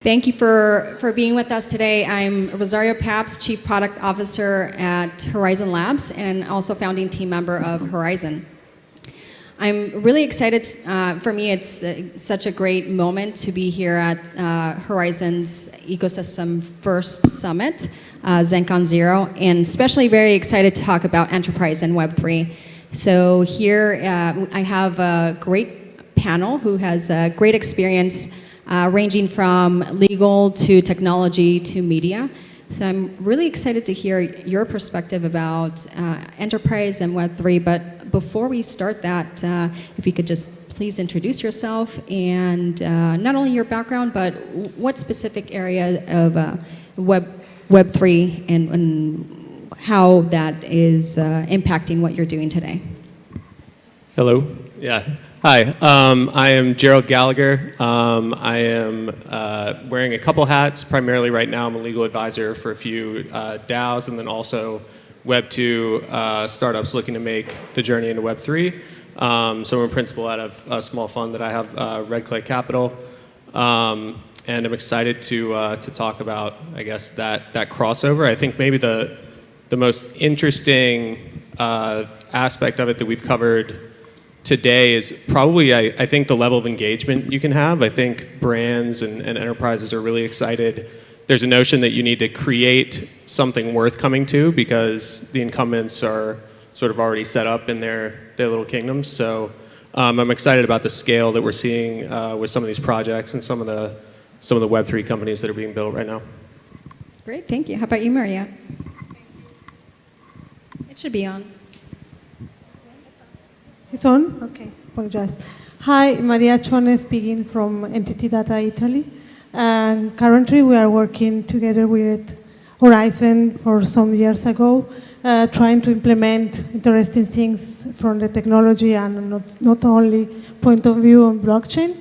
Thank you for, for being with us today. I'm Rosario Pabst, Chief Product Officer at Horizen Labs and also founding team member of Horizen. I'm really excited. Uh, for me, it's uh, such a great moment to be here at uh, Horizen's Ecosystem First Summit, uh, ZenCon Zero, and especially very excited to talk about enterprise and Web3. So here uh, I have a great panel who has a great experience uh, ranging from legal to technology to media. So I'm really excited to hear your perspective about uh, enterprise and Web3. But before we start that, uh, if you could just please introduce yourself and uh, not only your background, but what specific area of uh, Web Web3 and, and, how that is uh, impacting what you're doing today. Hello. Yeah. Hi, um, I am Gerald Gallagher. Um, I am uh, wearing a couple hats. Primarily right now I'm a legal advisor for a few uh, DAOs and then also Web2 uh, startups looking to make the journey into Web3. Um, so I'm a principal out of a small fund that I have, uh, Red Clay Capital. Um, and I'm excited to, uh, to talk about, I guess, that, that crossover. I think maybe the, the most interesting uh, aspect of it that we've covered today is probably, I, I, think, the level of engagement you can have. I think brands and, and, enterprises are really excited. There's a notion that you need to create something worth coming to because the incumbents are sort of already set up in their, their little kingdoms. So um, I'm excited about the scale that we're seeing uh, with some of these projects and some of the some of the Web3 companies that are being built right now. Great, thank you. How about you, Maria? It should be on. It's on? Okay, apologize. Hi, Maria Cione speaking from NTT Data Italy. And currently we are working together with Horizen for some years ago, uh, trying to implement interesting things from the technology and not, not only point of view on blockchain.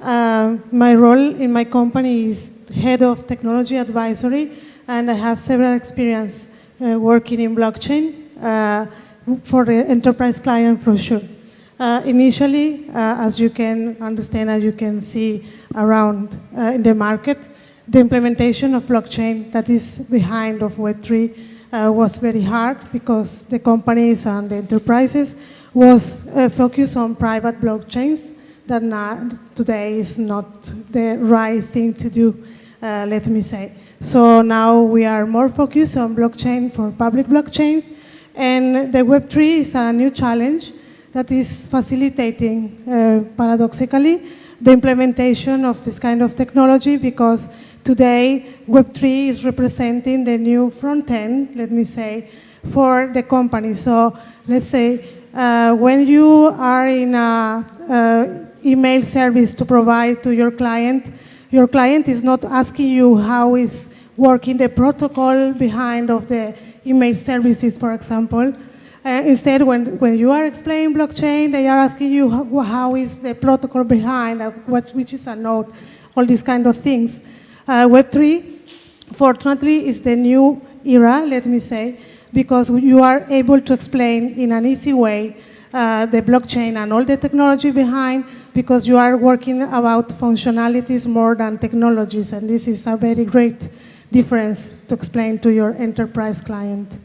Uh, my role in my company is head of technology advisory, and I have several experience uh, working in blockchain. For the enterprise client for sure. Uh, initially, uh, as you can understand, as you can see around uh, in the market, the implementation of blockchain that is behind of Web3 uh, was very hard because the companies and the enterprises was uh, focused on private blockchains that today is not the right thing to do, uh, let me say. So now we are more focused on blockchain for public blockchains and the Web3 is a new challenge that is facilitating, uh, paradoxically, the implementation of this kind of technology because today Web3 is representing the new front end, let me say, for the company. So let's say uh, when you are in a uh, email service to provide to your client, your client is not asking you how is working the protocol behind of the email services, for example. Uh, instead, when, when you are explaining blockchain, they are asking you how, how is the protocol behind, uh, what, which is a node, all these kind of things. Uh, Web3, fortunately, is the new era, let me say, because you are able to explain in an easy way uh, the blockchain and all the technology behind because you are working about functionalities more than technologies, and this is a very great difference to explain to your enterprise client?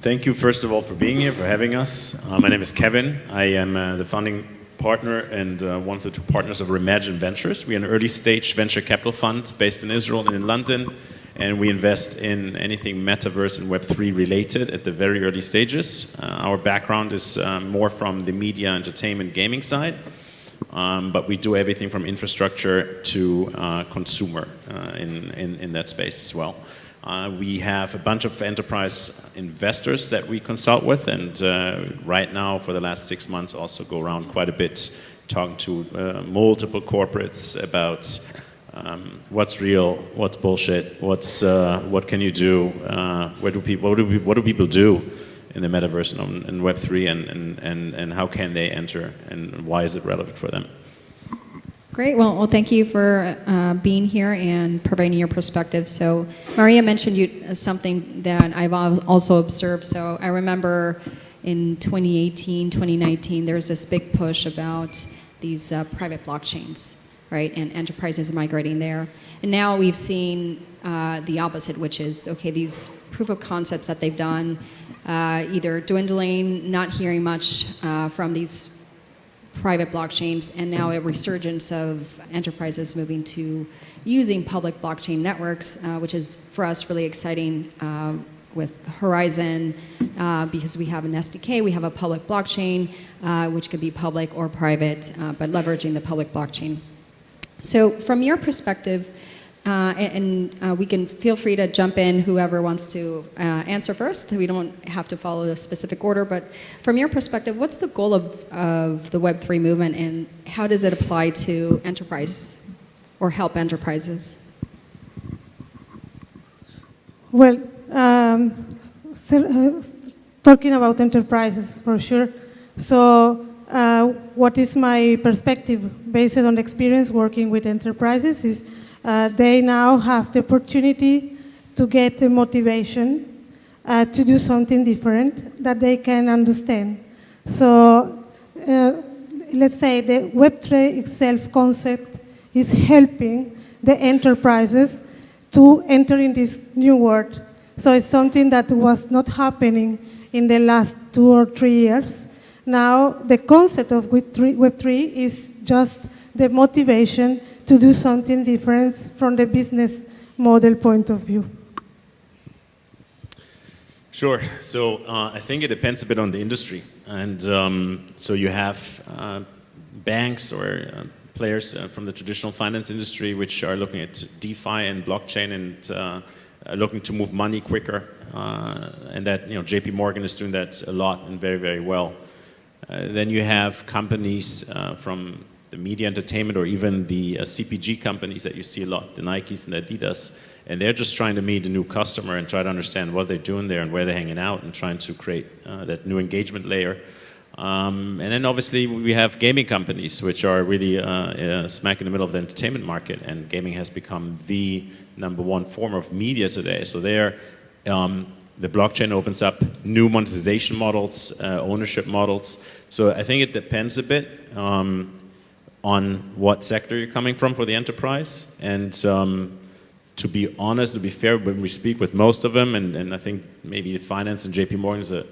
Thank you, first of all, for being here, for having us. Uh, my name is Kevin. I am uh, the founding partner and uh, one of the two partners of Reimagine Ventures. We are an early stage venture capital fund based in Israel and in London, and we invest in anything metaverse and Web3 related at the very early stages. Uh, our background is uh, more from the media, entertainment, gaming side. Um, but we do everything from infrastructure to uh, consumer uh, in, in, in, that space as well. Uh, we have a bunch of enterprise investors that we consult with and uh, right now for the last six months also go around quite a bit talking to uh, multiple corporates about um, what's real, what's bullshit, what's, uh, what can you do, where do people, what do, what do people do in the metaverse and, and Web3 and, and, and, and how can they enter and why is it relevant for them? Great. Well, well, thank you for uh, being here and providing your perspective. So, Maria mentioned you uh, something that I've also observed. So, I remember in 2018, 2019, there was this big push about these uh, private blockchains. right? And enterprises migrating there. And now we've seen uh, the opposite, which is okay, these proof of concepts that they've done, uh, either dwindling, not hearing much uh, from these private blockchains, and now a resurgence of enterprises moving to using public blockchain networks, uh, which is for us really exciting uh, with Horizen uh, because we have an SDK, we have a public blockchain, uh, which could be public or private, but leveraging the public blockchain. So, from your perspective, uh, and, and uh, we can feel free to jump in, whoever wants to uh, answer first. We don't have to follow a specific order, but from your perspective, what's the goal of, of the Web3 movement and how does it apply to enterprise or help enterprises? Well, um, so, uh, talking about enterprises for sure. So, uh, what is my perspective based on experience working with enterprises is uh, they now have the opportunity to get the motivation uh, to do something different that they can understand. So, uh, let's say the Web3 itself concept is helping the enterprises to enter in this new world. So it's something that was not happening in the last two or three years. Now, the concept of Web3, Web3 is just the motivation to do something different from the business model point of view. Sure. So uh, I think it depends a bit on the industry. And um, so you have uh, banks or uh, players uh, from the traditional finance industry which are looking at DeFi and blockchain and uh, uh, looking to move money quicker. and that, you know, JP Morgan is doing that a lot and very, very well. then you have companies from the media entertainment or even the uh, CPG companies that you see a lot, the Nikes and the Adidas, and they're just trying to meet a new customer and try to understand what they're doing there and where they're hanging out and trying to create uh, that new engagement layer. Um, and then obviously we have gaming companies which are really uh, uh, smack in the middle of the entertainment market and gaming has become the number one form of media today. So there, um, the blockchain opens up new monetization models, uh, ownership models. So I think it depends a bit. Um, on what sector you're coming from for the enterprise. And um, to be honest, to be fair, when we speak with most of them, and, and I think maybe finance and JP Morgan is a,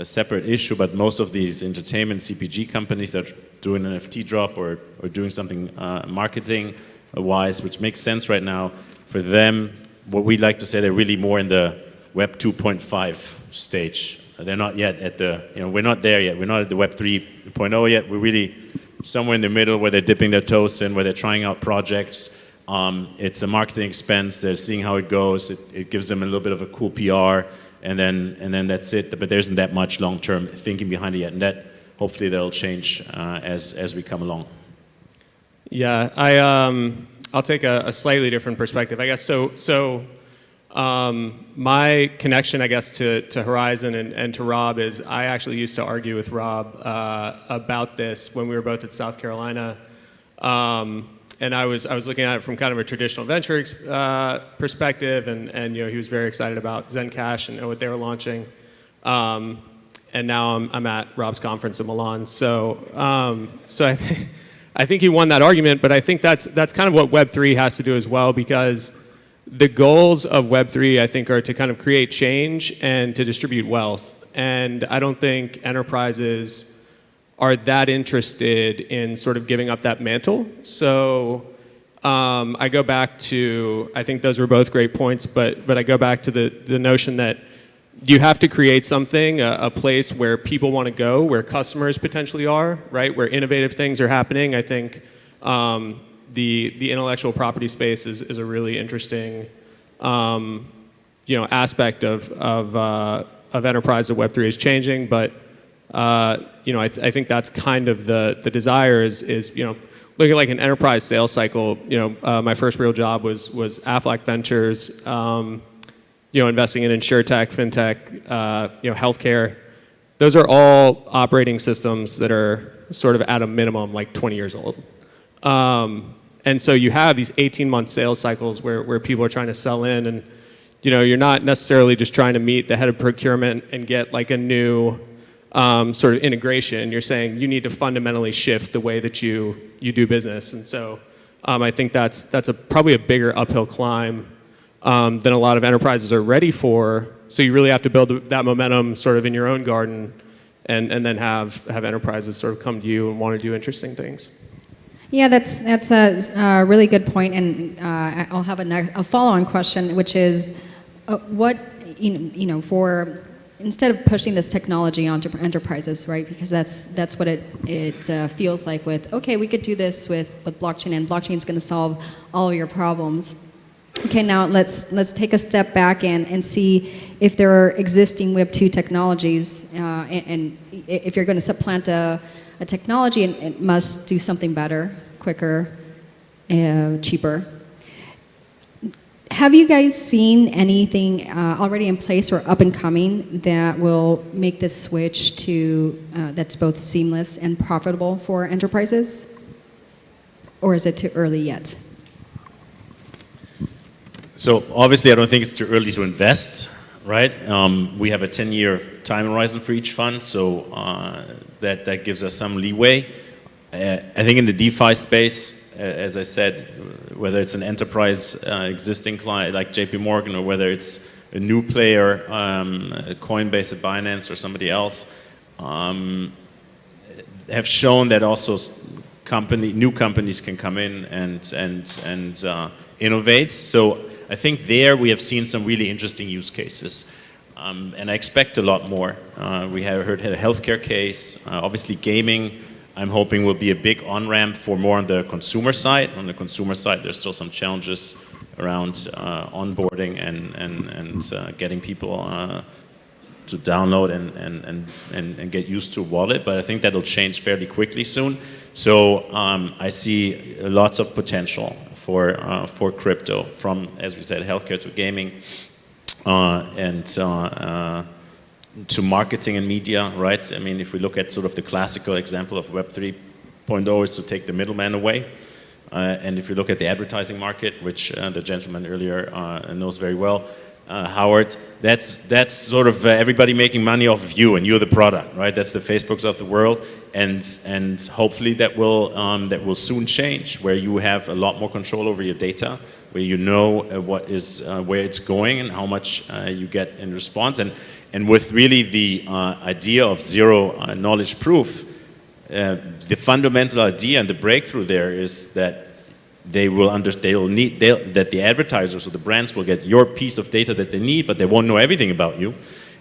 a, separate issue, but most of these entertainment CPG companies that are doing an NFT drop or, or doing something uh, marketing wise, which makes sense right now, for them, what we like to say, they're really more in the Web 2.5 stage. They're not yet at the, you know, we're not there yet. We're not at the Web 3.0 yet. We're really somewhere in the middle where they're dipping their toes in, where they're trying out projects. Um, it's a marketing expense. They're seeing how it goes. It, it, gives them a little bit of a cool PR, and then and then that's it. But there isn't that much long-term thinking behind it yet, and that hopefully that'll change uh, as as we come along. Yeah, I um, I'll take a, a slightly different perspective, I guess. So so um, my connection, I guess, to, to Horizen and, and, to Rob is I actually used to argue with Rob uh, about this when we were both at South Carolina. Um, and I was, I was looking at it from kind of a traditional venture uh, perspective, and, and you know, he was very excited about Zencash and, and what they were launching. Um, and now I'm, I'm at Rob's conference in Milan. So, um, so I, th I think he won that argument, but I think that's, that's kind of what Web3 has to do as well because the goals of Web3, I think, are to kind of create change and to distribute wealth. And I don't think enterprises are that interested in sort of giving up that mantle. So um, I go back to, I think those were both great points, but, but I go back to the, the notion that you have to create something, a, a place where people want to go, where customers potentially are, right, where innovative things are happening. I think um, the, the intellectual property space is, is a really interesting um, you know, aspect of, of, uh, of enterprise that Web3 is changing, but uh, you know, I, th I, think that's kind of the, the desire is, is, you know, looking at like an enterprise sales cycle, you know, uh, my first real job was, was Aflac Ventures, um, you know, investing in insurtech, fintech, uh, you know, healthcare. Those are all operating systems that are sort of at a minimum like 20 years old. Um, and so you have these 18 month sales cycles where, where people are trying to sell in and you know, you're not necessarily just trying to meet the head of procurement and get like a new um, sort of integration. You're saying you need to fundamentally shift the way that you, you do business. And so Um, I think that's that's a probably a bigger uphill climb um, than a lot of enterprises are ready for. So you really have to build that momentum sort of in your own garden, and and then have have enterprises sort of come to you and want to do interesting things. Yeah, that's that's a, a really good point, and uh, I'll have a, a follow-on question, which is, uh, what you know, you know, for instead of pushing this technology onto enterprises, right? Because that's that's what it it uh, feels like with okay, we could do this with with blockchain, and blockchain is going to solve all your problems. Okay, now let's let's take a step back and, and see if there are existing Web two technologies, uh, and, and if you're going to supplant a, a technology, it, it must do something better, quicker, uh, cheaper. Have you guys seen anything uh, already in place or up and coming that will make this switch to uh, that's both seamless and profitable for enterprises, or is it too early yet? So obviously, I don't think it's too early to invest, right? Um, we have a 10-year time horizon for each fund, so uh, that that gives us some leeway. I think in the DeFi space, as I said, whether it's an enterprise uh, existing client like JP Morgan or whether it's a new player, um, Coinbase at Binance or somebody else, um, have shown that also company, new companies can come in and, and, and uh, innovate. So I think there we have seen some really interesting use cases. Um, and I expect a lot more. Uh, we have heard a healthcare case, uh, obviously gaming, I'm hoping will be a big on-ramp for more on the consumer side. On the consumer side, there's still some challenges around uh, onboarding and, and, and uh, getting people uh, to download and, and, and, and, and get used to wallet, but I think that'll change fairly quickly soon. So um, I see lots of potential for, uh, for crypto from, as we said, healthcare to gaming. Uh, and uh, to marketing and media, right? I mean, if we look at sort of the classical example of Web 3.0 is to take the middleman away. Uh, and if you look at the advertising market, which uh, the gentleman earlier uh, knows very well, uh, Howard, that's, that's sort of uh, everybody making money off of you and you're the product, right? That's the Facebooks of the world. And, and hopefully that will, um, that will soon change where you have a lot more control over your data, where you know uh, what is, where it's going and how much you get in response. And, and with really the uh, idea of zero uh, knowledge proof, uh, the fundamental idea and the breakthrough there is that they will under, they will need that the advertisers or the brands will get your piece of data that they need, but they won't know everything about you.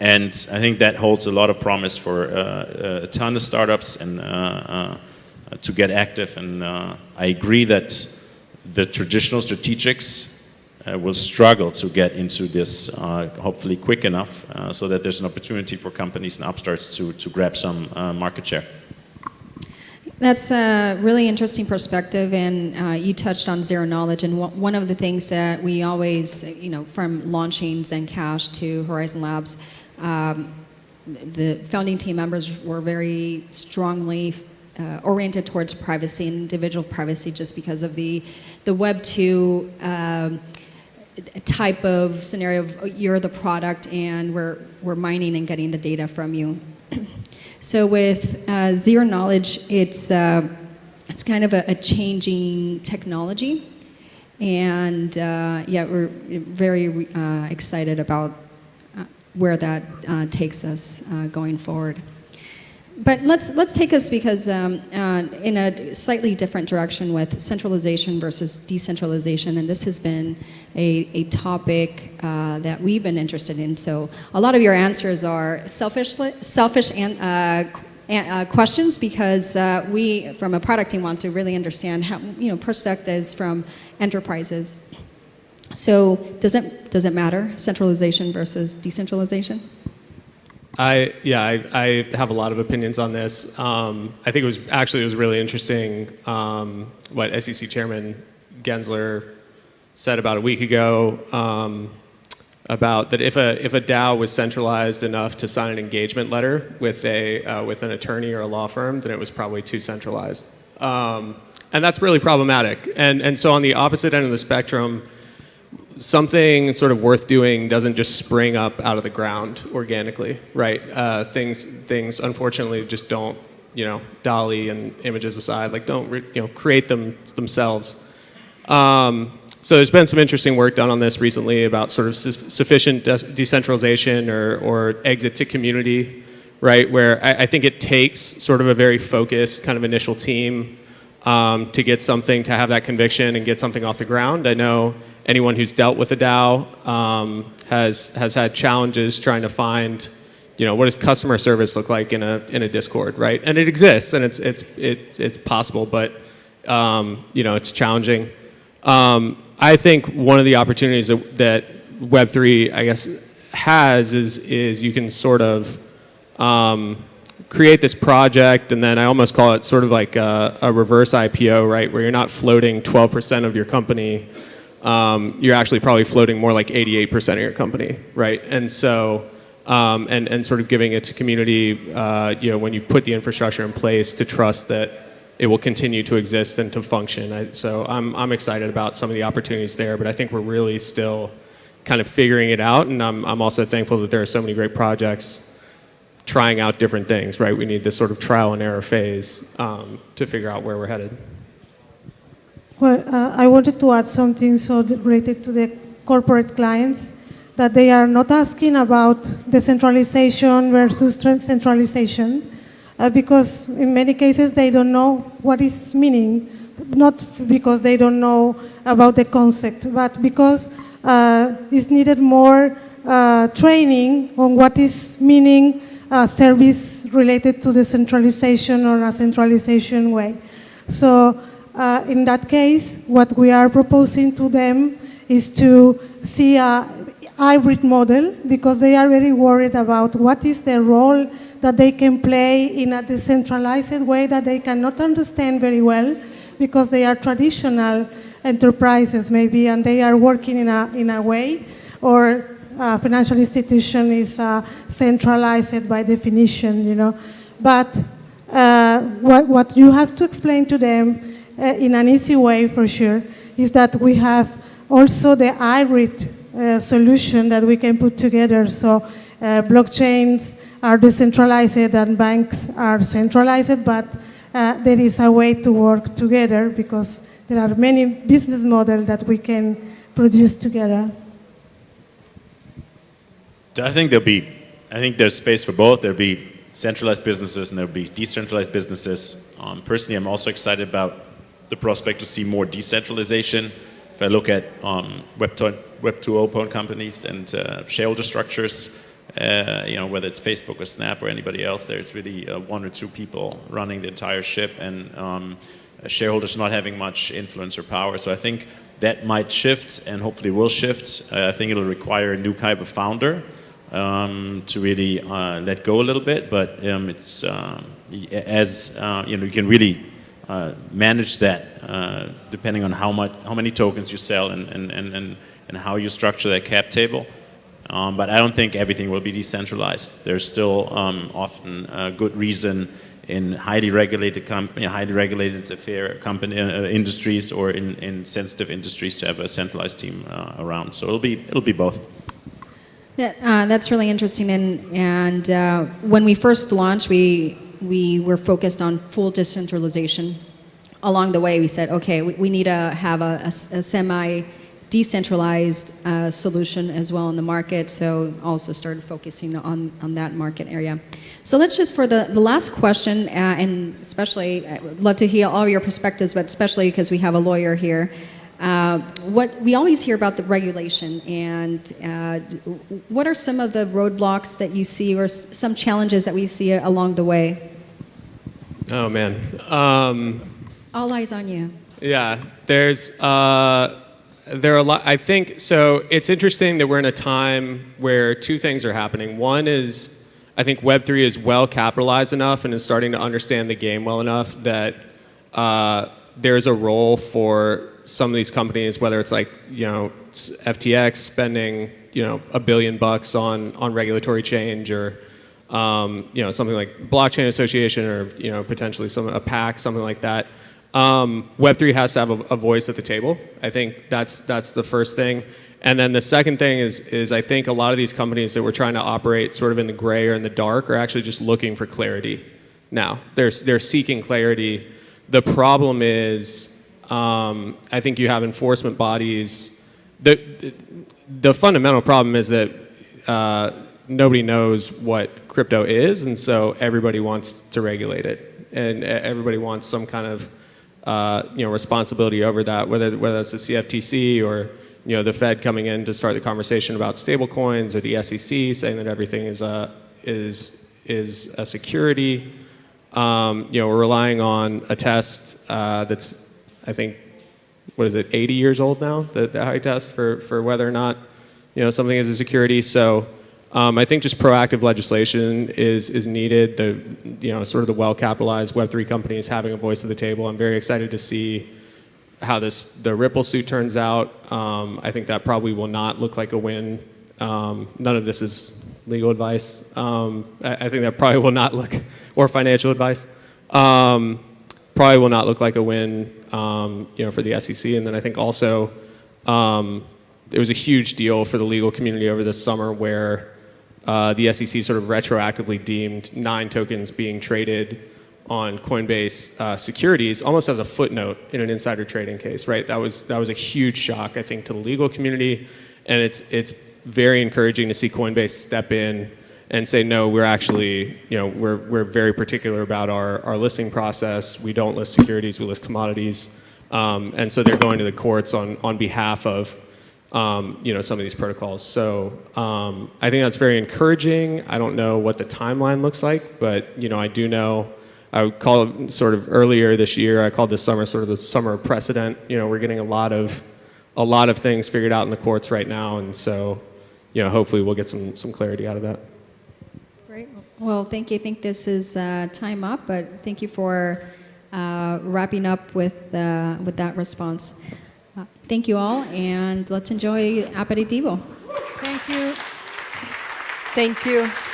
And I think that holds a lot of promise for uh, a ton of startups and uh, uh, to get active. And I agree that the traditional strategics uh, will struggle to get into this uh, hopefully quick enough uh, so that there's an opportunity for companies and upstarts to, to grab some uh, market share. That's a really interesting perspective, and uh, you touched on zero knowledge. And one of the things that we always, you know, from launching Zencash to Horizen Labs, um, the founding team members were very strongly uh, oriented towards privacy and individual privacy, just because of the the Web two. Um, type of scenario of you're the product and we're, we're mining and getting the data from you. so with uh, zero knowledge, it's, uh, it's kind of a, a changing technology. And uh, yeah, we're very uh, excited about uh, where that uh, takes us going forward. But let's, let's take us because um, uh, in a slightly different direction with centralization versus decentralization, and this has been a, a topic uh, that we've been interested in. So a lot of your answers are selfish, selfish and, uh, uh, questions because uh, we, from a product team, want to really understand how, you know, perspectives from enterprises. So does it, does it matter, centralization versus decentralization? I yeah, I, I, have a lot of opinions on this. Um, I think it was actually it was really interesting um, what SEC Chairman Gensler said about a week ago um, about that if a if a DAO was centralized enough to sign an engagement letter with a uh, with an attorney or a law firm, then it was probably too centralized, um, and that's really problematic. And and so on the opposite end of the spectrum something sort of worth doing doesn't just spring up out of the ground organically, right? Uh, things, things unfortunately just don't, you know, DALL-E and images aside, like don't, you know, create them themselves. Um, so there's been some interesting work done on this recently about sort of su- sufficient de- decentralization or, or exit to community, right? Where I, I think it takes sort of a very focused kind of initial team um, to get something, to have that conviction and get something off the ground. I know anyone who's dealt with a DAO um, has, has had challenges trying to find, you know, what does customer service look like in a, in a Discord, right? And it exists and it's, it's, it, it's possible, but, um, you know, it's challenging. Um, I think one of the opportunities that, that Web3, I guess, has is, is you can sort of um, create this project, and then I almost call it sort of like a, a reverse IPO, right? Where you're not floating 12% of your company, um, you're actually probably floating more like 88% of your company, right? And so, um, and, and sort of giving it to community, uh, you know, when you put the infrastructure in place to trust that it will continue to exist and to function. I, so I'm, I'm excited about some of the opportunities there, but I think we're really still kind of figuring it out, and I'm, I'm also thankful that there are so many great projects trying out different things, right? We need this sort of trial and error phase um, to figure out where we're headed. Well, uh, I wanted to add something so related to the corporate clients that they are not asking about decentralization versus centralization uh, because in many cases they don't know what is meaning, not because they don't know about the concept, but because uh, it's needed more uh, training on what is meaning uh, service related to the centralization or a centralization way. So uh, in that case, what we are proposing to them is to see a hybrid model because they are very worried about what is the role that they can play in a decentralized way that they cannot understand very well because they are traditional enterprises maybe and they are working in a, in a way or a financial institution is uh, centralized by definition, you know. But uh, what, what you have to explain to them uh, in an easy way for sure is that we have also the hybrid uh, solution that we can put together. So uh, blockchains are decentralized and banks are centralized, but uh, there is a way to work together because there are many business models that we can produce together. I think there'll be, I think there's space for both. There'll be centralized businesses and there'll be decentralized businesses. Um, personally, I'm also excited about the prospect to see more decentralization. If I look at um, Web 2.0 Web 2.0 companies and uh, shareholder structures, uh, you know, whether it's Facebook or Snap or anybody else, there's really uh, one or two people running the entire ship and um, shareholders not having much influence or power. So I think that might shift and hopefully will shift. Uh, I think it'll require a new type of founder um, to really uh, let go a little bit, but um, it's um, as uh, you know, you can really uh, manage that uh, depending on how much, how many tokens you sell, and and and and, and how you structure that cap table. Um, but I don't think everything will be decentralized. There's still um, often a good reason in highly regulated company, highly regulated affair company uh, industries or in, in sensitive industries to have a centralized team uh, around. So it'll be it'll be both. That, uh, that's really interesting. And, and uh, when we first launched, we, we were focused on full decentralization. Along the way, we said, okay, we, we need to have a, a, a semi decentralized uh, solution as well in the market. So also started focusing on, on that market area. So let's just, for the, the last question, uh, and especially, I would love to hear all your perspectives, but especially because we have a lawyer here. Uh, what we always hear about the regulation, and uh, what are some of the roadblocks that you see, or s- some challenges that we see along the way? Oh man. Um, All eyes on you. Yeah, there's uh, there are a lot. I think so. It's interesting that we're in a time where two things are happening. One is I think Web three is well capitalized enough and is starting to understand the game well enough that uh, there's a role for some of these companies, whether it's like you know FTX spending you know a billion bucks on on regulatory change or um, you know something like blockchain association or you know potentially some a pack something like that. Um, Web3 has to have a, a voice at the table. I think that's that's the first thing. And then the second thing is is I think a lot of these companies that were trying to operate sort of in the gray or in the dark are actually just looking for clarity. Now they're they're seeking clarity. The problem is Um, I think you have enforcement bodies. The, the fundamental problem is that uh, nobody knows what crypto is, and so everybody wants to regulate it, and everybody wants some kind of uh, you know responsibility over that, whether whether that's the CFTC or you know the Fed coming in to start the conversation about stablecoins, or the SEC saying that everything is a is is a security. Um, you know, we're relying on a test uh, that's, I think, what is it, 80 years old now, the, the Howey test for, for whether or not, you know, something is a security. So um, I think just proactive legislation is, is needed. The, you know, sort of the well-capitalized Web3 companies having a voice at the table. I'm very excited to see how this, the Ripple suit turns out. Um, I think that probably will not look like a win. Um, none of this is legal advice. Um, I, I think that probably will not look, or financial advice. Um, probably will not look like a win, um, you know, for the SEC. And then I think also um, it was a huge deal for the legal community over this summer where uh, the SEC sort of retroactively deemed nine tokens being traded on Coinbase uh, securities almost as a footnote in an insider trading case, right? That was that was a huge shock, I think, to the legal community, and it's it's very encouraging to see Coinbase step in and say, no, we're actually, you know, we're we're very particular about our our listing process. We don't list securities, we list commodities, um, and so they're going to the courts on on behalf of um, you know, some of these protocols. So um, I think that's very encouraging. I don't know what the timeline looks like, but you know, I do know. I would call it sort of earlier this year. I called this summer sort of the summer precedent. You know, we're getting a lot of a lot of things figured out in the courts right now, and so you know, hopefully we'll get some some clarity out of that. Great. Well, thank you. I think this is uh, time up, but thank you for uh, wrapping up with, uh, with that response. Uh, thank you all, and let's enjoy aperitivo. Thank you. Thank you.